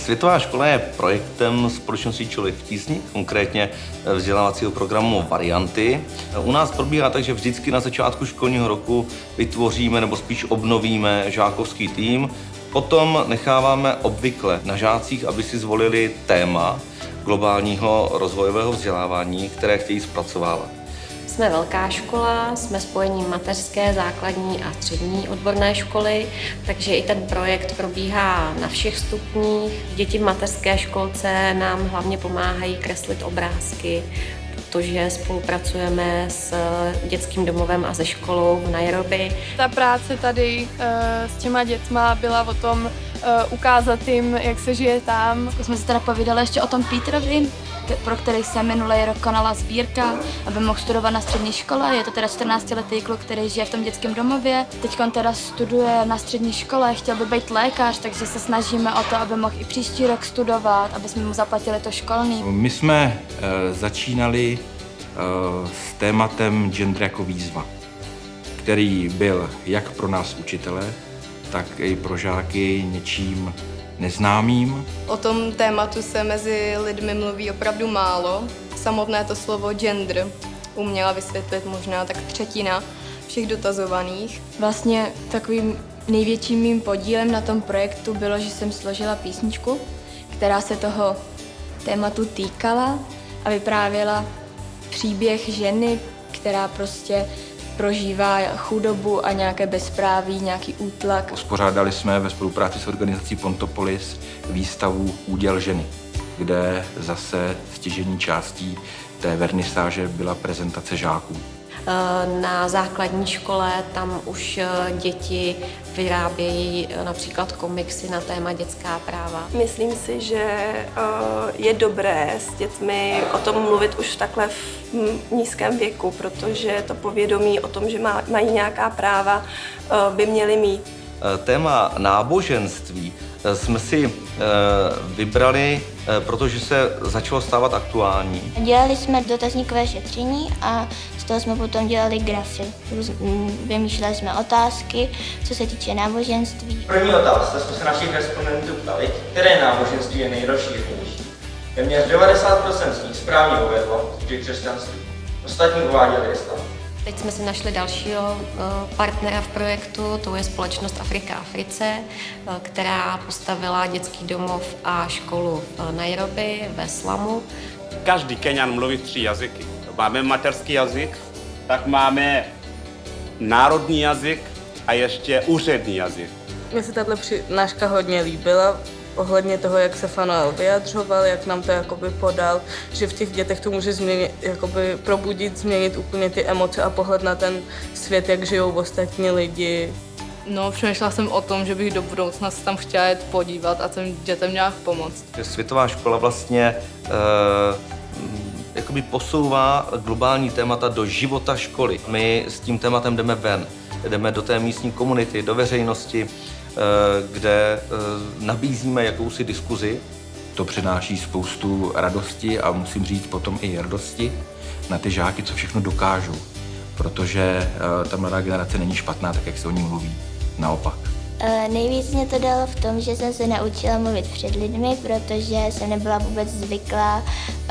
Světová škola je projektem společnosti Člověk v tísni, konkrétně vzdělávacího programu Varianty. U nás probíhá tak, že vždycky na začátku školního roku vytvoříme nebo spíš obnovíme žákovský tým. Potom necháváme obvykle na žácích, aby si zvolili téma globálního rozvojového vzdělávání, které chtějí zpracovávat. Jsme velká škola, jsme spojením mateřské, základní a střední odborné školy, takže i ten projekt probíhá na všech stupních. Děti v mateřské školce nám hlavně pomáhají kreslit obrázky, protože spolupracujeme s dětským domovem a se školou v Nairobi. Ta práce tady eh, s těma dětma byla o tom ukázat jim, jak se žije tam. Jsme se teda povídali ještě o tom Petrovi, pro který se minulý rok konala sbírka, aby mohl studovat na střední škole. Je to teda 14-letý kluk, který žije v tom dětském domově. Teď on teda studuje na střední škole, chtěl by být lékař, takže se snažíme o to, aby mohl i příští rok studovat, aby jsme mu zaplatili to školní. My jsme e, začínali e, s tématem gender jako výzva, který byl jak pro nás učitele, tak i pro žáky něčím neznámým. O tom tématu se mezi lidmi mluví opravdu málo. Samotné to slovo gender uměla vysvětlit možná tak třetina všech dotazovaných. Vlastně takovým největším mým podílem na tom projektu bylo, že jsem složila písničku, která se toho tématu týkala a vyprávěla příběh ženy, která prostě prožívá chudobu a nějaké bezpráví, nějaký útlak. Uspořádali jsme ve spolupráci s organizací Pontopolis výstavu Úděl ženy, kde zase stěžení částí té vernisáže byla prezentace žáků. Eh, na základní škole tam už eh, děti vyrábějí eh, například komiksy na téma dětská práva. Myslím si, že je dobré s dětmi o tom mluvit už takhle v nízkém věku, protože to povědomí o tom, že mají nějaká práva, by měli mít. Téma náboženství jsme si vybrali, protože se začalo stávat aktuální. Dělali jsme dotazníkové šetření a toho jsme potom dělali grafy. Vymýšleli jsme otázky, co se týče náboženství. První otázka jsme se našich respondentů ptali, které náboženství je nejrozšířenější. Téměř 90% z nich správně uvedlo, že křesťanství. Ostatní uváděli islám. Teď jsme si našli dalšího eh, partnera v projektu, to je společnost Afrika Africe, eh, která postavila dětský domov a školu v Nairobi ve Slamu. Každý Kenian mluví tři jazyky máme materský jazyk, tak máme národní jazyk a ještě úřední jazyk. Mně se tato přednáška hodně líbila, ohledně toho, jak se Fanuel vyjadřoval, jak nám to jakoby podal, že v těch dětech to může změnit, jakoby probudit, změnit úplně ty emoce a pohled na ten svět, jak žijou ostatní lidi. No, přemýšlela jsem o tom, že bych do budoucna se tam chtěla jet podívat a těm dětem nějak pomoct. Světová škola vlastně uh jakoby posouvá globální témata do života školy. My s tím tématem jdeme ven, jdeme do té místní komunity, do veřejnosti, kde eh, nabízíme jakousi diskuzi. To přináší spoustu radosti a musím říct potom i radosti na ty žáky, co všechno dokážou. Protože eh, ta mladá generace není špatná, tak jak se o ní mluví. Naopak. Nejvíc mě to dalo v tom, že jsem se naučila mluvit před lidmi, protože jsem nebyla vůbec zvyklá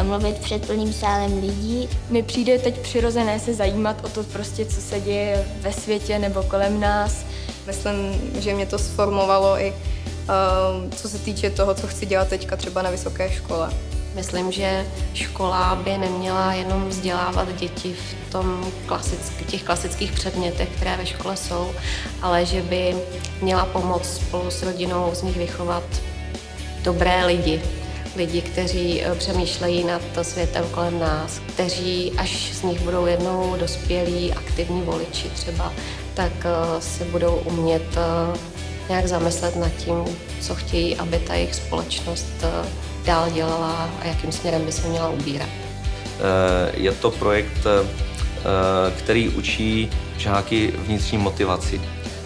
mluvit před plným sálem lidí. Mi přijde teď přirozené se zajímat o to prostě, co se děje ve světě nebo kolem nás. Myslím, že mě to sformovalo i uh, co se týče toho, co chci dělat teďka třeba na vysoké škole. Myslím, že škola by neměla jenom vzdělávat děti v tom klasick, těch klasických předmětech, které ve škole jsou, ale že by měla pomoct spolu s rodinou z nich vychovat dobré lidi, lidi, kteří eh, přemýšlejí nad světem kolem nás, kteří až z nich budou jednou dospělí, aktivní voliči třeba, tak eh, se budou umět eh, nějak zamyslet nad tím, co chtějí, aby ta jejich společnost dál dělala a jakým směrem by se měla ubírat. Je to projekt, který učí žáky vnitřní motivaci,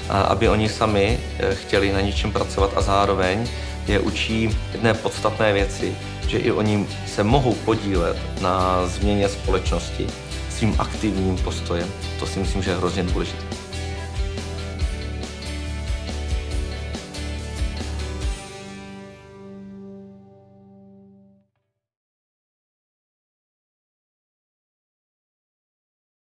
aby oni sami chtěli na něčem pracovat a zároveň je učí jedné podstatné věci, že i oni se mohou podílet na změně společnosti svým aktivním postojem. To si myslím, že je hrozně důležité.